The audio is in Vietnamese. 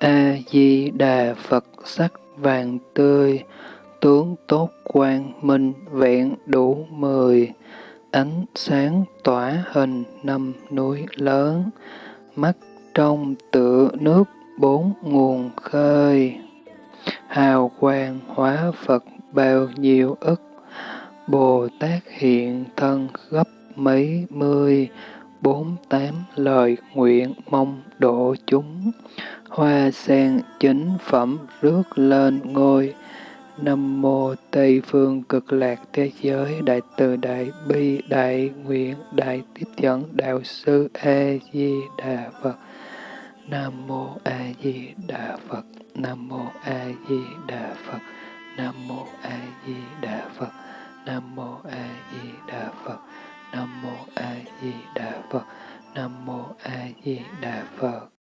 a di đà phật, sắc vàng tươi, tướng tốt quang minh, vẹn đủ mười, ánh sáng tỏa hình năm núi lớn, mắt trong tựa nước bốn nguồn khơi. Hào quang hóa phật bao nhiêu ức, bồ tát hiện thân gấp mấy mươi bốn tám lời nguyện mong độ chúng hoa sen chính phẩm rước lên ngôi Nam mô Tây phương cực lạc thế giới, đại từ đại bi, đại nguyện, đại tiếp dẫn, đạo sư A Di Đà Phật. Nam mô A Di Đà Phật. Nam mô A Di Đà Phật. Nam mô A Di Đà Phật. Nam mô Di Đà Phật. Nam mô A Di Đà Phật.